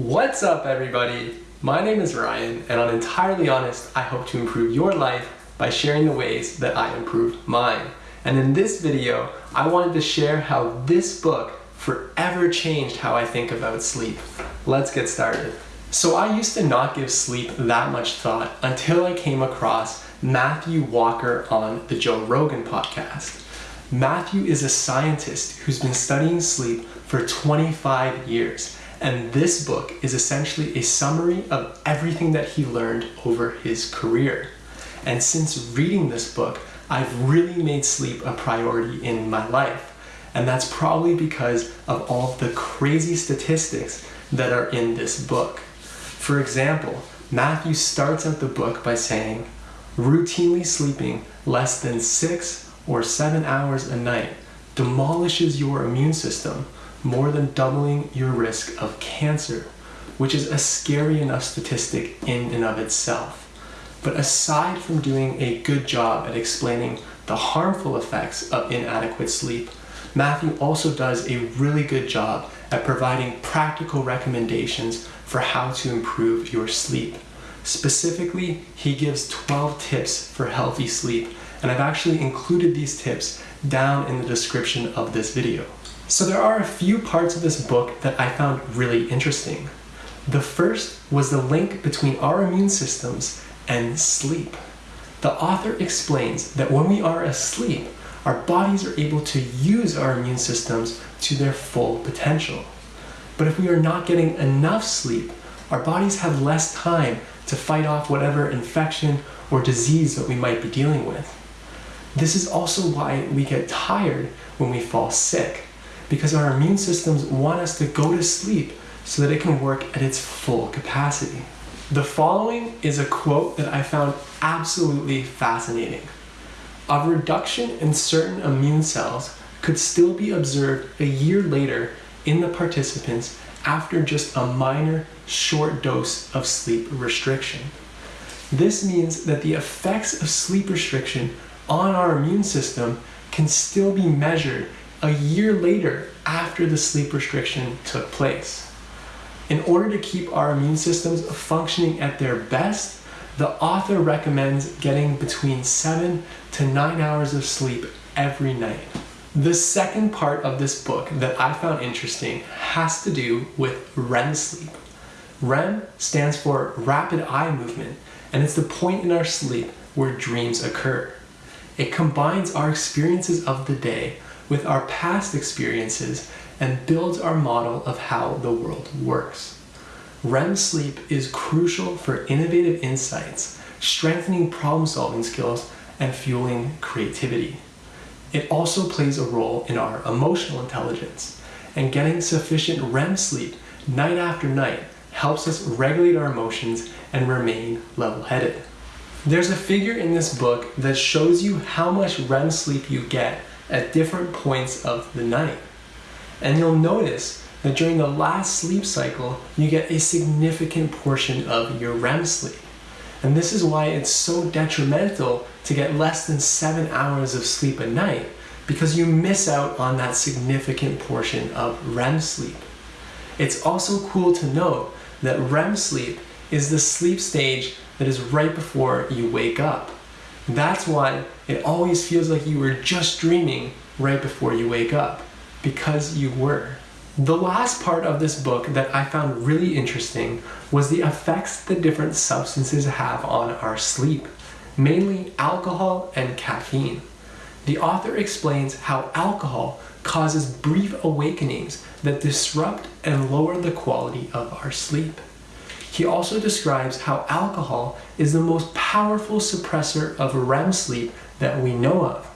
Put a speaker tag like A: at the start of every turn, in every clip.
A: What's up everybody? My name is Ryan and on Entirely Honest, I hope to improve your life by sharing the ways that I improved mine. And in this video, I wanted to share how this book forever changed how I think about sleep. Let's get started. So I used to not give sleep that much thought until I came across Matthew Walker on the Joe Rogan podcast. Matthew is a scientist who's been studying sleep for 25 years and this book is essentially a summary of everything that he learned over his career. And since reading this book, I've really made sleep a priority in my life. And that's probably because of all the crazy statistics that are in this book. For example, Matthew starts out the book by saying, routinely sleeping less than six or seven hours a night demolishes your immune system more than doubling your risk of cancer, which is a scary enough statistic in and of itself. But aside from doing a good job at explaining the harmful effects of inadequate sleep, Matthew also does a really good job at providing practical recommendations for how to improve your sleep. Specifically, he gives 12 tips for healthy sleep, and I've actually included these tips down in the description of this video. So there are a few parts of this book that I found really interesting. The first was the link between our immune systems and sleep. The author explains that when we are asleep, our bodies are able to use our immune systems to their full potential. But if we are not getting enough sleep, our bodies have less time to fight off whatever infection or disease that we might be dealing with. This is also why we get tired when we fall sick because our immune systems want us to go to sleep so that it can work at its full capacity. The following is a quote that I found absolutely fascinating. A reduction in certain immune cells could still be observed a year later in the participants after just a minor short dose of sleep restriction. This means that the effects of sleep restriction on our immune system can still be measured a year later after the sleep restriction took place. In order to keep our immune systems functioning at their best, the author recommends getting between 7 to 9 hours of sleep every night. The second part of this book that I found interesting has to do with REM sleep. REM stands for rapid eye movement, and it's the point in our sleep where dreams occur. It combines our experiences of the day with our past experiences and builds our model of how the world works. REM sleep is crucial for innovative insights, strengthening problem solving skills, and fueling creativity. It also plays a role in our emotional intelligence, and getting sufficient REM sleep night after night helps us regulate our emotions and remain level-headed. There's a figure in this book that shows you how much REM sleep you get at different points of the night. And you'll notice that during the last sleep cycle, you get a significant portion of your REM sleep. And this is why it's so detrimental to get less than seven hours of sleep a night because you miss out on that significant portion of REM sleep. It's also cool to note that REM sleep is the sleep stage that is right before you wake up. That's why it always feels like you were just dreaming right before you wake up, because you were. The last part of this book that I found really interesting was the effects the different substances have on our sleep, mainly alcohol and caffeine. The author explains how alcohol causes brief awakenings that disrupt and lower the quality of our sleep. He also describes how alcohol is the most powerful suppressor of REM sleep that we know of,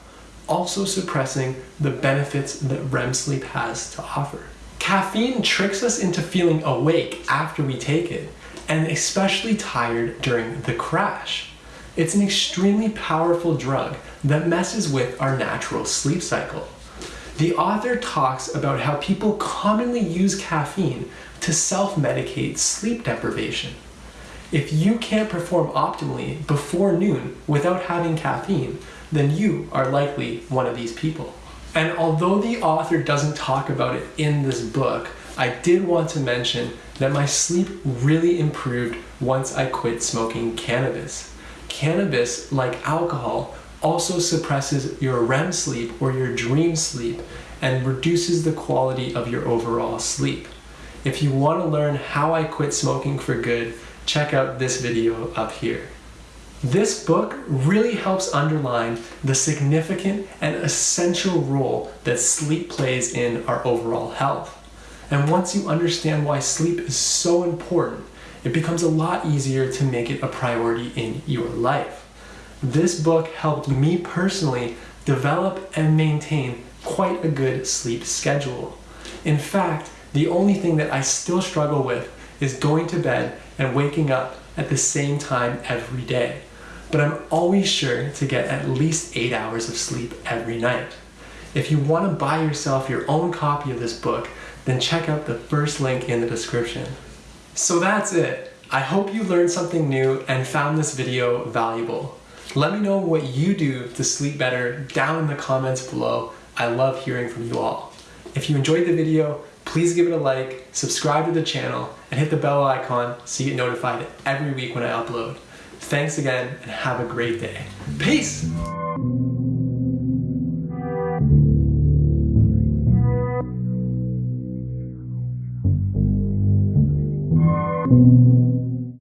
A: also suppressing the benefits that REM sleep has to offer. Caffeine tricks us into feeling awake after we take it, and especially tired during the crash. It's an extremely powerful drug that messes with our natural sleep cycle. The author talks about how people commonly use caffeine to self-medicate sleep deprivation. If you can't perform optimally before noon without having caffeine, then you are likely one of these people. And although the author doesn't talk about it in this book, I did want to mention that my sleep really improved once I quit smoking cannabis. Cannabis, like alcohol, also suppresses your REM sleep or your dream sleep and reduces the quality of your overall sleep. If you want to learn how I quit smoking for good, check out this video up here. This book really helps underline the significant and essential role that sleep plays in our overall health. And once you understand why sleep is so important, it becomes a lot easier to make it a priority in your life. This book helped me personally develop and maintain quite a good sleep schedule. In fact, the only thing that I still struggle with is going to bed and waking up at the same time every day. But I'm always sure to get at least eight hours of sleep every night. If you want to buy yourself your own copy of this book, then check out the first link in the description. So that's it. I hope you learned something new and found this video valuable. Let me know what you do to sleep better down in the comments below. I love hearing from you all. If you enjoyed the video, please give it a like, subscribe to the channel, and hit the bell icon so you get notified every week when I upload. Thanks again and have a great day. Peace!